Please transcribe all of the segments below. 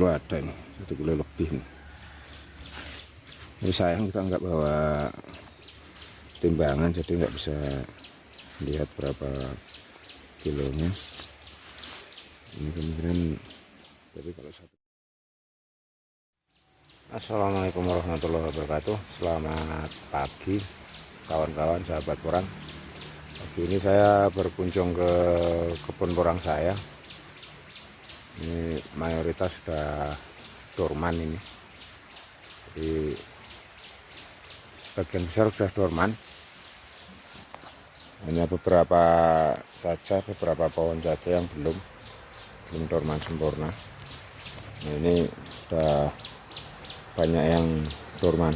kilo ada ini satu kilo lebih nih. ini sayang kita nggak bawa timbangan jadi nggak bisa lihat berapa kilonya. Ini kemungkinan tapi kalau satu Assalamualaikum warahmatullahi wabarakatuh. Selamat pagi kawan-kawan sahabat porang Pagi ini saya berkunjung ke kebun porang saya Ini mayoritas sudah dorman ini. Jadi sebagian besar sudah dorman. Hanya beberapa saja, beberapa pohon saja yang belum Belum dorman sempurna. Nah ini sudah banyak yang dorman.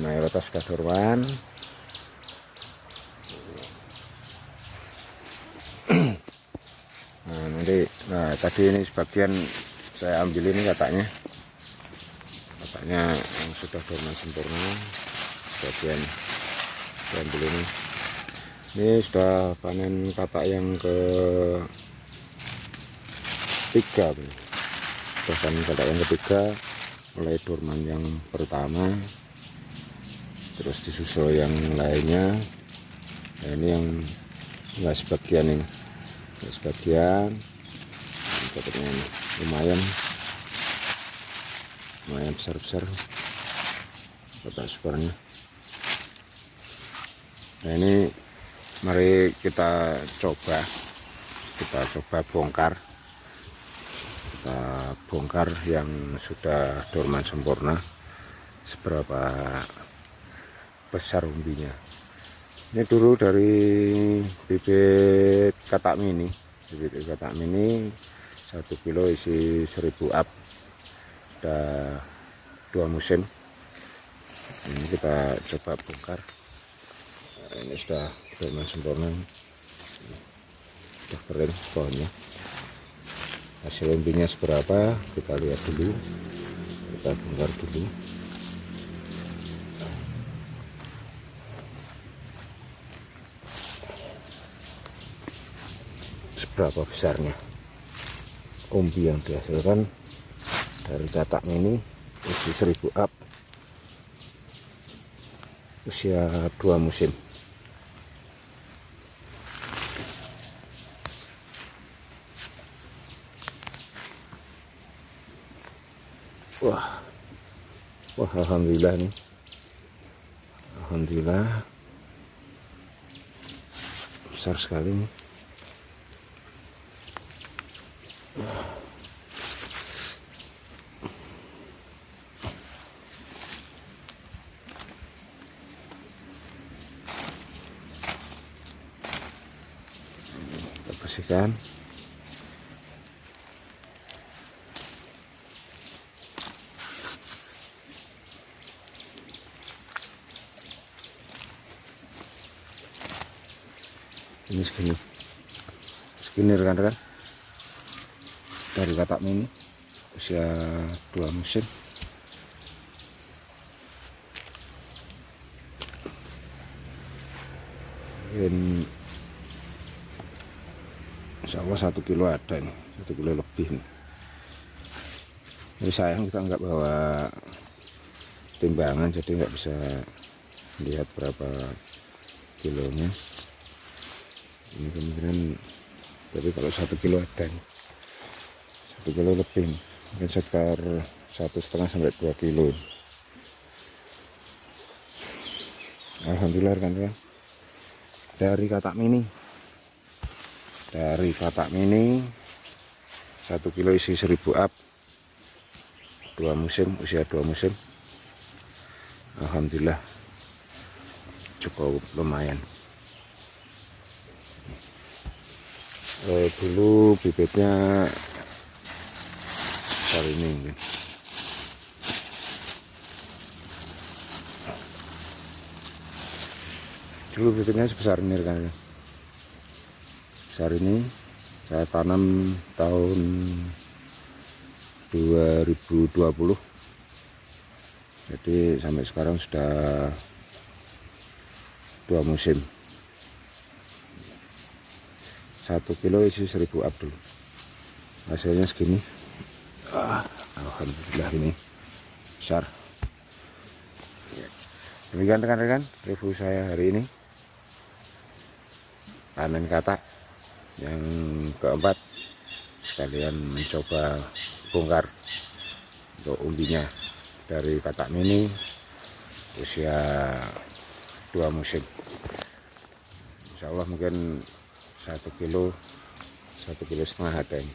Mayoritas sudah dorman nah nanti nah tadi ini sebagian saya ambil ini katanya. Katanya yang sudah dorman sempurna sebagian saya ambil ini. Ini sudah panen katak yang ke ketiga bahkan kata yang ketiga mulai dorman yang pertama terus disusul yang lainnya. Nah, ini yang enggak sebagian ini. Sebagian katanya lumayan. Lumayan besar-besar. Kata sukarnya nah ini mari kita coba. Kita coba bongkar. Kita bongkar yang sudah dorman sempurna. Seberapa besar umbinya. Ini dulu dari bibit katak mini. Bibit katak mini satu kilo isi 1000 up. Sudah dua musim. Ini kita coba bongkar. Nah, ini sudah dorman sempurna. Sudah kering pohonnya hasil umbinya seberapa? Kita lihat dulu. Kita bongkar dulu. Seberapa besarnya umbi yang dihasilkan dari katak ini usia 1000 up usia dua musim. Wah wah alhamdulillah nih. Alhamdulillah besar sekali nih kita bersihkan. Ini segini segini rekan-rekan dari katak mini usia dua musim. Ini insya Allah satu kilo ada nih satu kilo lebih nih ini sayang kita nggak bawa timbangan jadi nggak bisa lihat berapa kilonya. Ini kemungkinan tapi kalau satu kilo ada nih satu kilo lebih. Mungkin sekitar satu setengah sampai dua kilo. Alhamdulillah kan ya dari katak mini. Dari katak mini satu kilo isi 1000 up. Dua musim usia dua musim. Alhamdulillah. Cukup lumayan. Eh, dulu bibitnya ini. Mungkin dulu bibitnya sebesar ini kan sebesar ini saya tanam tahun 2020 jadi sampai sekarang sudah dua musim. Satu kilo isi 1000 abdul. Hasilnya segini alhamdulillah ini besar. Demikian rekan-rekan review saya hari ini. Panen katak yang keempat sekalian mencoba bongkar untuk umbinya dari katak mini usia dua musim. Insya Allah mungkin satu kilo satu kilo setengah ada ini.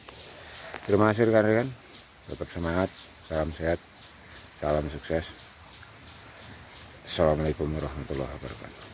Terima kasih rekan-rekan tetap semangat salam sehat salam sukses. Assalamualaikum warahmatullahi wabarakatuh